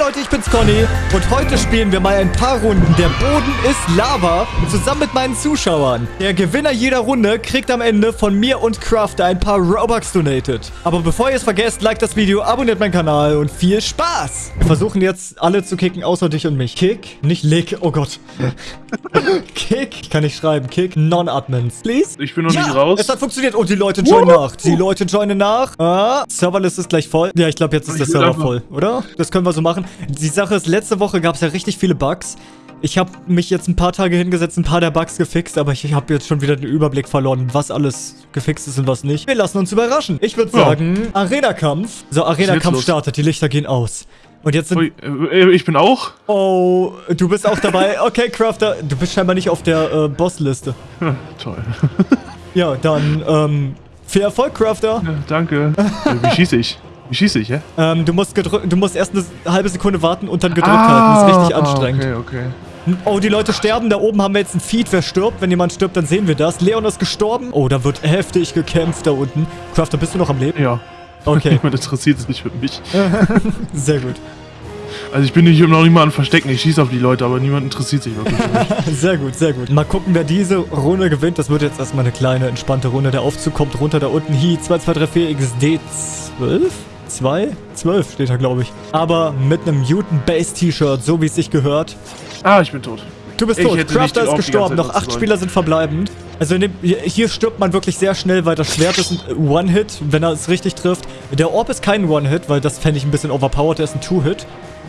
Leute, ich bin's Conny und heute spielen wir mal ein paar Runden. Der Boden ist Lava zusammen mit meinen Zuschauern. Der Gewinner jeder Runde kriegt am Ende von mir und Crafter ein paar Robux donated. Aber bevor ihr es vergesst, like das Video, abonniert meinen Kanal und viel Spaß. Wir versuchen jetzt alle zu kicken, außer dich und mich. Kick, nicht Lick, oh Gott. Kick, ich kann nicht schreiben. Kick, Non-Admins, please. Ich bin noch ja, nicht raus. es hat funktioniert. Und die Leute joinen nach. Die Leute joinen nach. Ah, Serverlist ist gleich voll. Ja, ich glaube, jetzt ist der Ich will Server voll, oder? Das können wir so machen. Die Sache ist, letzte Woche gab es ja richtig viele Bugs. Ich habe mich jetzt ein paar Tage hingesetzt, ein paar der Bugs gefixt, aber ich habe jetzt schon wieder den Überblick verloren, was alles gefixt ist und was nicht. Wir lassen uns überraschen. Ich würde Ja. sagen, Arena-Kampf. So, Arena-Kampf startet. Die Lichter gehen aus. Und jetzt sind... Ui, äh, ich bin auch. Oh, du bist auch dabei. Okay, Crafter, du bist scheinbar nicht auf der äh, Bossliste. Toll. Ja, dann, ähm, viel Erfolg, Crafter. Ja, danke. Wie schieße ich? Wie schieße ich, hä? Ähm, du musst, du musst erst eine halbe Sekunde warten und dann gedrückt ah, halten. Das ist richtig anstrengend. Okay, okay. Oh, die Leute sterben. Da oben haben wir jetzt ein Feed. Wer stirbt? Wenn jemand stirbt, dann sehen wir das. Leon ist gestorben. Oh, da wird heftig gekämpft da unten. Crafter, bist du noch am Leben? Ja. Okay. Niemand interessiert es nicht für mich. Sehr gut. Also ich bin hier noch nicht mal an Verstecken, ich schieße auf die Leute, aber niemand interessiert sich wirklich sehr gut, sehr gut. Mal gucken, wer diese Runde gewinnt. Das wird jetzt erstmal eine kleine, entspannte Runde. Der Aufzug kommt runter da unten. Hi, 2234 XD12. 212 steht da, glaube ich. Aber mit einem Mutant Base T-Shirt, so wie es sich gehört. Ah, ich bin tot. Du bist ich tot. Crafter ist gestorben. Noch acht Spieler sind verbleibend. Also dem, hier stirbt man wirklich sehr schnell, weil das Schwert ist ein One-Hit, wenn er es richtig trifft. Der Orb ist kein One-Hit, weil das fände ich ein bisschen overpowered. Der ist ein Two-Hit.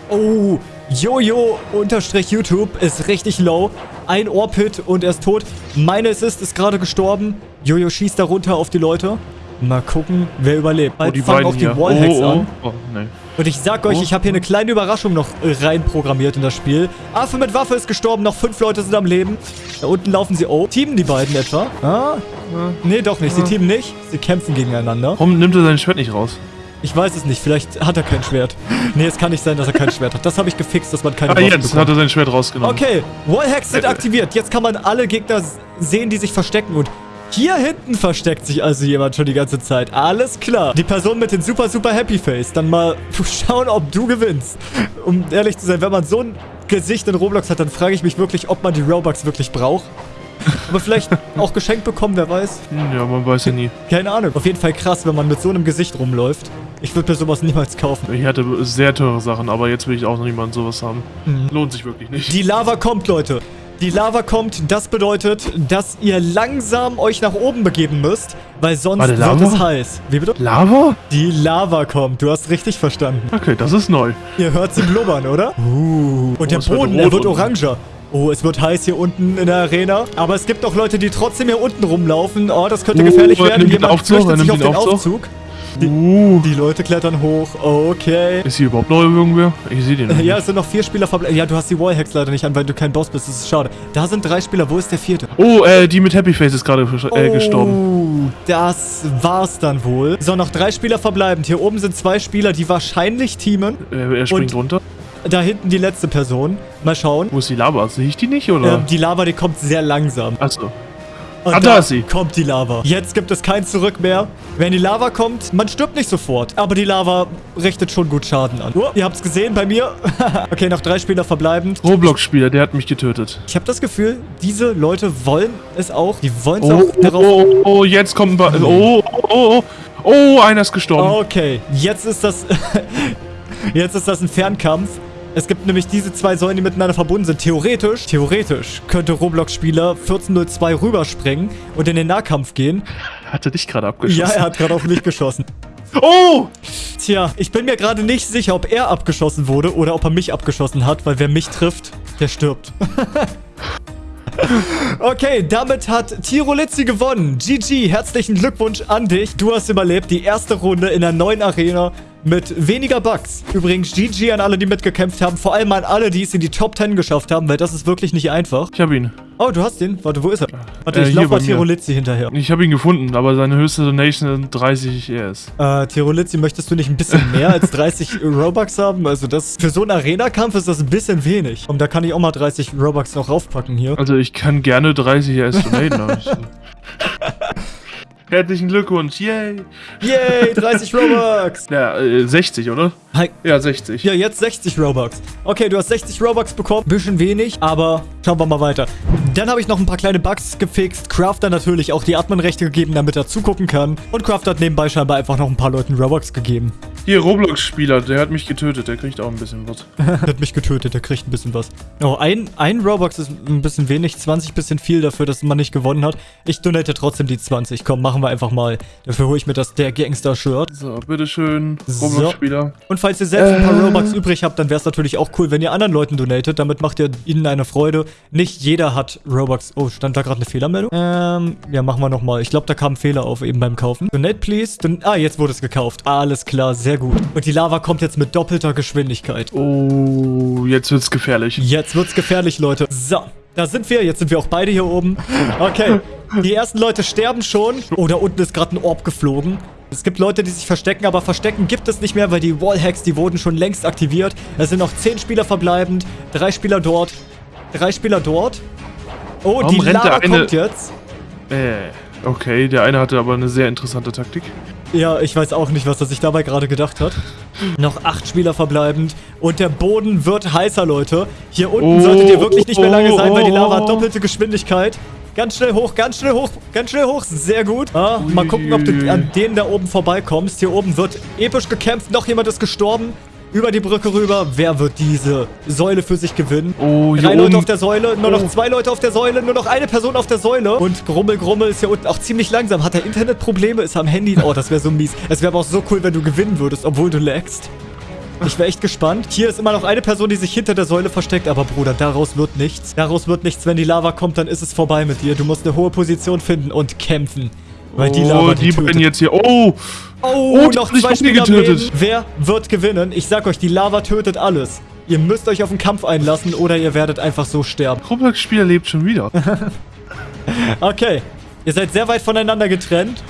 Oh, Jojo-YouTube ist richtig low. Ein Orb-Hit und er ist tot. Meine Assist ist gerade gestorben. Jojo schießt da runter auf die Leute. Mal gucken, wer überlebt. Oh, die Fangen auch die. Wallhacks oh, oh, an. Oh, oh, nee. Und ich sag euch, Oh. ich habe hier eine kleine Überraschung noch äh, reinprogrammiert in das Spiel. Affe mit Waffe ist gestorben, noch fünf Leute sind am Leben. Da unten laufen sie. Oh, teamen die beiden etwa? Ah? Nee, doch nicht. Sie teamen nicht. Sie kämpfen gegeneinander. Warum nimmt er sein Schwert nicht raus? Ich weiß es nicht. Vielleicht hat er kein Schwert. Nee, es kann nicht sein, dass er kein Schwert hat. Das habe ich gefixt, dass man keine Ah, Waffen jetzt bekommt. hat er sein Schwert rausgenommen. Okay, Wallhacks sind aktiviert. Jetzt kann man alle Gegner sehen, die sich verstecken. Und hier hinten versteckt sich also jemand schon die ganze Zeit. Alles klar. Die Person mit dem super, super Happy Face. Dann mal schauen, ob du gewinnst. Um ehrlich zu sein, wenn man so ein Gesicht in Roblox hat, dann frage ich mich wirklich, ob man die Robux wirklich braucht. Aber vielleicht auch geschenkt bekommen, wer weiß. Hm, Ja, man weiß ja nie. Keine Ahnung. Auf jeden Fall krass, wenn man mit so einem Gesicht rumläuft. Ich würde mir sowas niemals kaufen. Ich hatte sehr teure Sachen, aber jetzt will ich auch noch niemand sowas haben. Mhm. Lohnt sich wirklich nicht. Die Lava kommt, Leute. Die Lava kommt, das bedeutet, dass ihr langsam euch nach oben begeben müsst, weil sonst Warte, wird es heiß. Wie bitte? Lava? Die Lava kommt, du hast richtig verstanden. Okay, das ist neu. Ihr hört sie blubbern, oder? Uh. Und der es wird Boden, rot der wird oranger. Oh, es wird heiß hier unten in der Arena. Aber es gibt auch Leute, die trotzdem hier unten rumlaufen. Oh, das könnte Oh, gefährlich er werden. Jemand Aufzug, flüchtet er sich auf den den Aufzug. Aufzug. Uh. Die Leute klettern hoch. Okay. Ist hier überhaupt noch irgendwer? Ich sehe den nicht. Ja, es sind noch vier Spieler verbleiben. Ja, du hast die Wallhacks leider nicht an, weil du kein Boss bist. Das ist schade. Da sind drei Spieler. Wo ist der vierte? Oh, äh, die mit Happy Face ist gerade äh, gestorben. Oh, das war's dann wohl. So, noch drei Spieler verbleibend. Hier oben sind zwei Spieler, die wahrscheinlich teamen. Äh, er springt Und- runter. Da hinten die letzte Person. Mal schauen. Wo ist die Lava? Sehe ich die nicht, oder? Ähm, die Lava, die kommt sehr langsam. Achso. Und Ah, da ist sie. kommt die Lava. Jetzt gibt es kein Zurück mehr. Wenn die Lava kommt, man stirbt nicht sofort. Aber die Lava richtet schon gut Schaden an. Oh, ihr habt's gesehen bei mir. okay, noch drei Spieler verbleibend. Roblox-Spieler, der hat mich getötet. Ich habe das Gefühl, diese Leute wollen es auch. Die wollen es Oh, auch oh, darauf oh, oh, jetzt kommt. Oh, oh, oh, oh, oh, einer ist gestorben. Okay, jetzt ist das... jetzt ist das ein Fernkampf. Es gibt nämlich diese zwei Säulen, die miteinander verbunden sind. Theoretisch, theoretisch könnte Roblox-Spieler 1402 rüberspringen und in den Nahkampf gehen. Hat er dich gerade abgeschossen? Ja, er hat gerade auf mich geschossen. Oh! Tja, ich bin mir gerade nicht sicher, ob er abgeschossen wurde oder ob er mich abgeschossen hat, weil wer mich trifft, der stirbt. Okay, damit hat Tirolizzi gewonnen. GG, herzlichen Glückwunsch an dich. Du hast überlebt die erste Runde in der neuen Arena mit weniger Bugs. Übrigens, GG an alle, die mitgekämpft haben. Vor allem an alle, die es in die Top 10 geschafft haben, weil das ist wirklich nicht einfach. Ich habe ihn. Oh, du hast den? Warte, wo ist er? Warte, Äh, ich hier lauf mal. Tirolizzi hinterher. Ich habe ihn gefunden, aber seine höchste Donation sind 30 ES. Äh, Tirolizzi, möchtest du nicht ein bisschen mehr als 30 Robux haben? Also das, für so einen Arena-Kampf ist das ein bisschen wenig. Und da kann ich auch mal 30 Robux noch raufpacken hier. Also ich kann gerne 30 ES donaten. Herzlichen Glückwunsch. Yay. Yay, 30 Robux. Ja, äh, 60, oder? Hi. Ja, 60. Ja, jetzt 60 Robux. Okay, du hast 60 Robux bekommen. Bisschen wenig, aber schauen wir mal weiter. Dann habe ich noch ein paar kleine Bugs gefixt. Crafter natürlich auch die Admin-Rechte gegeben, damit er zugucken kann. Und Crafter hat nebenbei scheinbar einfach noch ein paar Leuten Robux gegeben. Hier, Roblox-Spieler, der hat mich getötet. Der kriegt auch ein bisschen was. Der hat mich getötet, der kriegt ein bisschen was. Oh, ein, ein Robux ist ein bisschen wenig, 20 bisschen viel dafür, dass man nicht gewonnen hat. Ich donate trotzdem die 20. Komm, machen wir einfach mal. Dafür hole ich mir das der Gangster-Shirt. So, bitteschön. So. Roblox-Spieler. Und falls ihr selbst ein paar Äh. Robux übrig habt, dann wäre es natürlich auch cool, wenn ihr anderen Leuten donatet. Damit macht ihr ihnen eine Freude. Nicht jeder hat Robux. Oh, stand da gerade eine Fehlermeldung? Ähm, ja, machen wir nochmal. Ich glaube, da kam ein Fehler auf eben beim Kaufen. Donate, please. Don ah, jetzt wurde es gekauft. Alles klar, sehr gut. Und die Lava kommt jetzt mit doppelter Geschwindigkeit. Oh, jetzt wird's gefährlich. Jetzt wird's gefährlich, Leute. So, da sind wir. Jetzt sind wir auch beide hier oben. Okay. Die ersten Leute sterben schon. Oh, da unten ist gerade ein Orb geflogen. Es gibt Leute, die sich verstecken, aber verstecken gibt es nicht mehr, weil die Wallhacks, die wurden schon längst aktiviert. Es sind noch 10 Spieler verbleibend. Drei Spieler dort. Drei Spieler dort. Oh, Warum die Lava kommt jetzt. Äh, okay, der eine hatte aber eine sehr interessante Taktik. Ja, ich weiß auch nicht, was er sich dabei gerade gedacht hat. Noch acht Spieler verbleibend. Und der Boden wird heißer, Leute. Hier unten Oh, solltet ihr wirklich nicht mehr lange sein, weil die Lava hat oh. doppelte Geschwindigkeit. Ganz schnell hoch, ganz schnell hoch, ganz schnell hoch. Sehr gut. Ah, mal gucken, ob du an denen da oben vorbeikommst. Hier oben wird episch gekämpft. Noch jemand ist gestorben. Über die Brücke rüber. Wer wird diese Säule für sich gewinnen? Oh, Drei Leute oben- auf der Säule, nur noch Oh. zwei Leute auf der Säule, nur noch eine Person auf der Säule. Und Grummel Grummel ist hier unten auch ziemlich langsam. Hat er Internetprobleme? Ist am Handy? Oh, das wäre so mies. Es wäre aber auch so cool, wenn du gewinnen würdest, obwohl du lagst. Ich wäre echt gespannt. Hier ist immer noch eine Person, die sich hinter der Säule versteckt. Aber Bruder, daraus wird nichts. Daraus wird nichts. Wenn die Lava kommt, dann ist es vorbei mit dir. Du musst eine hohe Position finden und kämpfen. Weil die Lava oh, die beiden jetzt hier. Oh, Oh, Oh, noch zwei Spieler getötet. Wer wird gewinnen? Ich sag euch, die Lava tötet alles. Ihr müsst euch auf den Kampf einlassen oder ihr werdet einfach so sterben. Roblox-Spieler lebt schon wieder. Okay. Ihr seid sehr weit voneinander getrennt.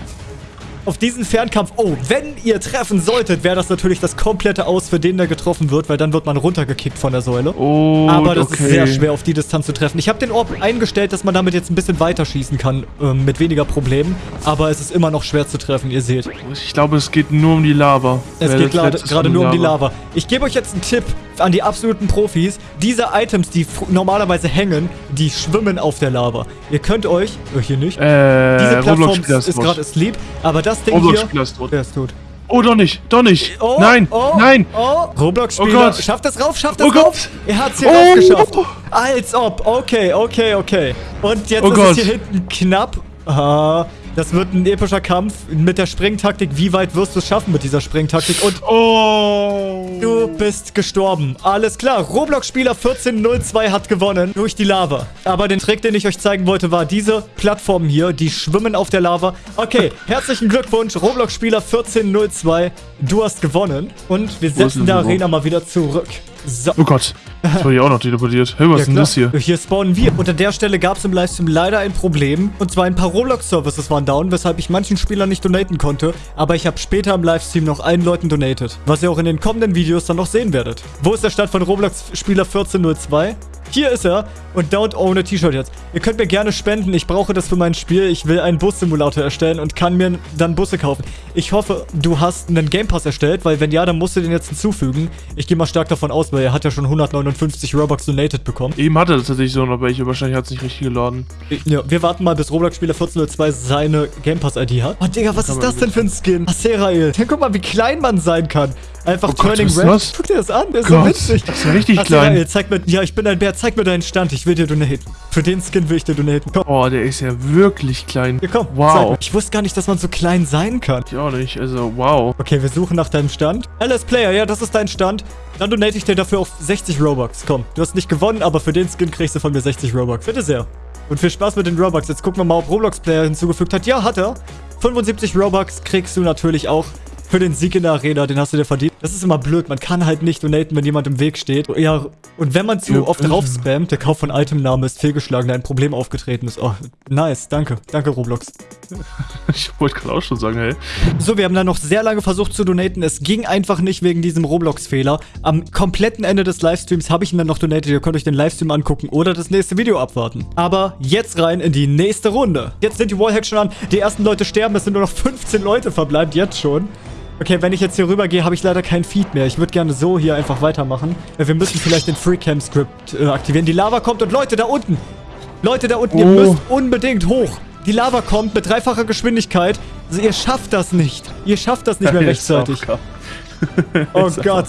Auf diesen Fernkampf. Oh, wenn ihr treffen solltet, wäre das natürlich das komplette Aus für den, der getroffen wird, weil dann wird man runtergekickt von der Säule. Oh, Aber das okay. ist sehr schwer, auf die Distanz zu treffen. Ich habe den Orb eingestellt, dass man damit jetzt ein bisschen weiter schießen kann, ähm, mit weniger Problemen. Aber es ist immer noch schwer zu treffen, ihr seht. Ich glaube, es geht nur um die Lava. Es Wer geht gerade ist nur um die Lava. Ich gebe euch jetzt einen Tipp an die absoluten Profis. Diese Items, die normalerweise hängen, die schwimmen auf der Lava. Ihr könnt euch... Oh, hier nicht. Äh, Diese Plattform ist gerade asleep. Aber das Ding hier... Roblox-Spieler ist tot. Der ist tot. Oh, doch nicht, doch nicht. Oh, nein, oh, nein. Oh, Roblox-Spieler. Oh Gott. Schafft das rauf, schafft das Oh rauf. Gott. Er hat's hier Oh. raufgeschafft. Als ob. Okay, okay, okay. Und jetzt Oh ist Gott. es hier hinten knapp. Ah, das wird ein epischer Kampf mit der Springtaktik. Wie weit wirst du es schaffen mit dieser Springtaktik? Und Oh. Du bist gestorben. Alles klar. Roblox-Spieler 1402 hat gewonnen durch die Lava. Aber den Trick, den ich euch zeigen wollte, war diese Plattformen hier, die schwimmen auf der Lava. Okay, herzlichen Glückwunsch, Roblox-Spieler 1402. Du hast gewonnen. Und wir setzen überhaupt? Arena mal wieder zurück. So. Oh Gott. Das wurde ja auch noch teleportiert. Hey, was Ja, ist denn klar. das hier? Hier spawnen wir. Und an der Stelle gab es im Livestream leider ein Problem. Und zwar ein paar Roblox-Services waren down, weshalb ich manchen Spielern nicht donaten konnte. Aber ich habe später im Livestream noch allen Leuten donated. Was ihr auch in den kommenden Videos dann noch sehen werdet. Wo ist der Stand von Roblox-Spieler 1402? Hier ist er. Und Don't Own a T-Shirt jetzt. Ihr könnt mir gerne spenden. Ich brauche das für mein Spiel. Ich will einen Bus-Simulator erstellen und kann mir dann Busse kaufen. Ich hoffe, du hast einen Game Pass erstellt, weil wenn ja, dann musst du den jetzt hinzufügen. Ich gehe mal stark davon aus, weil er hat ja schon 159 Robux donated bekommen. Eben hatte das tatsächlich so noch welche. Wahrscheinlich hat es nicht richtig geladen. Ja, wir warten mal, bis Roblox-Spieler 1402 seine Game Pass-ID hat. Oh, Digga, was ist das denn für ein Skin? Aserael. Guck mal, wie klein man sein kann. Einfach Oh Gott, Turning ist Red. Guck dir das an, der ist so Gott, witzig. das ist ja richtig Aserael, klein. zeig mir, ja, ich bin ein Bär, zeig mir deinen Stand. Ich will dir donaten. Für den Skin will ich dir donaten. Komm, Oh, der ist ja wirklich klein. hier, komm. Wow. Ich wusste gar nicht, dass man so klein sein kann. Ich auch nicht. Also, wow. Okay, wir suchen nach deinem Stand. LS Player, ja, das ist dein Stand. Dann donate ich dir dafür auf 60 Robux. Komm, du hast nicht gewonnen, aber für den Skin kriegst du von mir 60 Robux. Bitte sehr. Und viel Spaß mit den Robux. Jetzt gucken wir mal, ob Roblox Player hinzugefügt hat. Ja, hat er. 75 Robux kriegst du natürlich auch für den Sieg in der Arena, den hast du dir verdient. Das ist immer blöd, man kann halt nicht donaten, wenn jemand im Weg steht. Ja, und wenn man zu Ja, oft drauf spammt, der Kauf von Itemname ist fehlgeschlagen, da ein Problem aufgetreten ist. Oh, nice, danke. Danke, Roblox. Ich wollte gerade auch schon sagen, hey. So, wir haben dann noch sehr lange versucht zu donaten. Es ging einfach nicht wegen diesem Roblox-Fehler. Am kompletten Ende des Livestreams habe ich ihn dann noch donated. Ihr könnt euch den Livestream angucken oder das nächste Video abwarten. Aber jetzt rein in die nächste Runde. Jetzt sind die Wallhacks schon an. Die ersten Leute sterben. Es sind nur noch 15 Leute verbleibt jetzt schon. Okay, wenn ich jetzt hier rüber gehe, habe ich leider kein Feed mehr. Ich würde gerne so hier einfach weitermachen. Äh, Wir müssen vielleicht den FreeCam-Script äh, aktivieren. Die Lava kommt und Leute, da unten. Leute, da unten, ihr Oh. müsst unbedingt hoch. Die Lava kommt mit dreifacher Geschwindigkeit. Also ihr schafft das nicht. Ihr schafft das nicht mehr rechtzeitig. Oh Gott.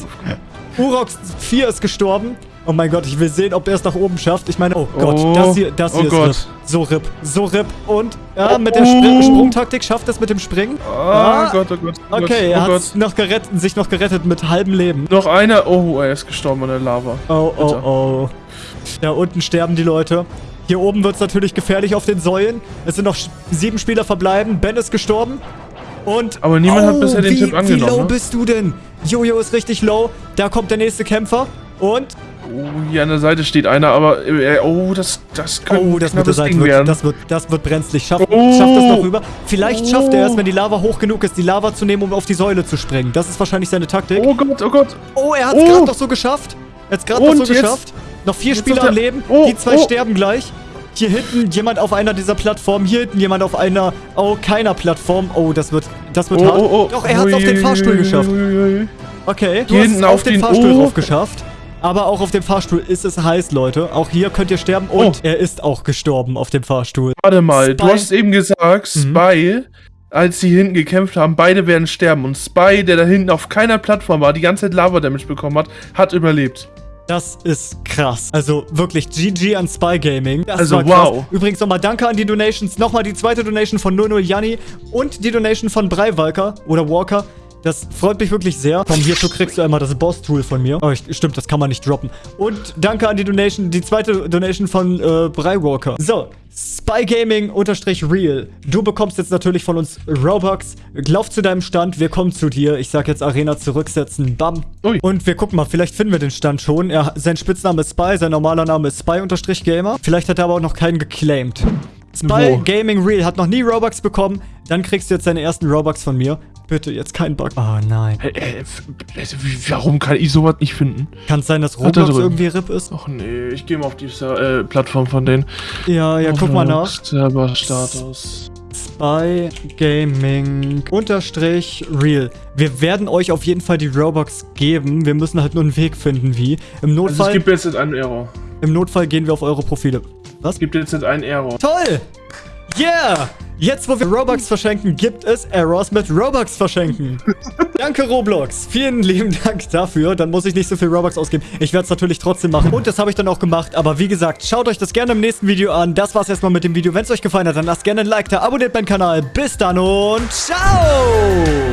Urox 4 ist gestorben. Oh mein Gott, ich will sehen, ob er es nach oben schafft. Ich meine, oh Gott, Oh. das hier, das hier Oh ist Gott. RIP. So RIP, so RIP. Und, ja, Oh. mit der Spr Sprungtaktik schafft es mit dem Springen. Ah, Gott, oh Gott. Oh Okay, Gott, er oh hat noch gerettet, sich noch gerettet mit halbem Leben. Noch einer. Oh, er ist gestorben an der Lava. Oh, oh, Bitte. oh. Da unten sterben die Leute. Hier oben wird es natürlich gefährlich auf den Säulen. Es sind noch sieben Spieler verbleiben. Ben ist gestorben. Und. Aber niemand hat bisher den wie, Tipp angenommen, Wie low ne? bist du denn? Jojo ist richtig low. Da kommt der nächste Kämpfer. Und. Oh, hier an der Seite steht einer, aber. Äh, oh, das, das könnte Oh, das wird, das, Ding wird, werden. das, wird, das wird brenzlig. Schafft, Oh. schafft es noch rüber. Vielleicht schafft er es, Oh. wenn die Lava hoch genug ist, die Lava zu nehmen, um auf die Säule zu springen. Das ist wahrscheinlich seine Taktik. oh Gott, oh Gott. Oh, er hat es Oh. gerade noch so geschafft. Er hat es gerade noch so jetzt- geschafft. Noch vier jetzt Spieler am der- Leben. Oh, Die zwei oh. sterben gleich. Hier hinten jemand auf einer dieser Plattformen. Hier hinten jemand auf einer, oh, keiner Plattform. Oh, das wird, das wird Oh, hart. oh, oh. Doch, er hat es auf den Fahrstuhl geschafft. Okay, du Hier hast es hinten auf den den- Fahrstuhl oh. drauf geschafft. Aber auch auf dem Fahrstuhl ist es heiß, Leute. Auch hier könnt ihr sterben. Und Oh. er ist auch gestorben auf dem Fahrstuhl. Warte mal, du Spy- hast eben gesagt, Mhm. Spy, als sie hinten gekämpft haben, beide werden sterben. Und Spy, der da hinten auf keiner Plattform war, die ganze Zeit Lava-Damage bekommen hat, hat überlebt. Das ist krass. Also wirklich GG an Spy Gaming. Das Also, wow. Übrigens nochmal danke an die Donations. Nochmal die zweite Donation von 00 Janni und die Donation von Breiwalker oder Walker. Das freut mich wirklich sehr. Komm, hierzu kriegst du einmal das Boss-Tool von mir. Oh, ich, stimmt, das kann man nicht droppen. Und danke an die Donation, die zweite Donation von äh, Breiwalker. So, Spy Gaming unterstrich real. Du bekommst jetzt natürlich von uns Robux. Lauf zu deinem Stand, wir kommen zu dir. Ich sag jetzt Arena zurücksetzen. Bam. Ui. Und wir gucken mal, vielleicht finden wir den Stand schon. Er, sein Spitzname ist Spy, sein normaler Name ist Spy-Gamer. Vielleicht hat er aber auch noch keinen geclaimed. Spy Wo? Gaming Real hat noch nie Robux bekommen. Dann kriegst du jetzt deine ersten Robux von mir. Bitte, jetzt kein Bug. Oh nein. Äh, äh, äh, warum kann ich sowas nicht finden? Kann es sein, dass Roblox drin. irgendwie RIP ist? Ach nee, ich gehe mal auf die äh, Plattform von denen. Ja, ja, guck mal nach. Serverstatus. Spy Gaming unterstrich Real. Wir werden euch auf jeden Fall die Robux geben. Wir müssen halt nur einen Weg finden, wie. Im Also Notfall, es gibt jetzt einen Error. im Notfall gehen wir auf eure Profile. Was? Es gibt jetzt einen Error. Toll! Yeah! Jetzt, wo wir Robux verschenken, gibt es Errors mit Robux verschenken. Danke, Roblox. Vielen lieben Dank dafür. Dann muss ich nicht so viel Robux ausgeben. Ich werde es natürlich trotzdem machen. Und das habe ich dann auch gemacht. Aber wie gesagt, schaut euch das gerne im nächsten Video an. Das war's erstmal mit dem Video. Wenn es euch gefallen hat, dann lasst gerne ein Like da, abonniert meinen Kanal. Bis dann und ciao!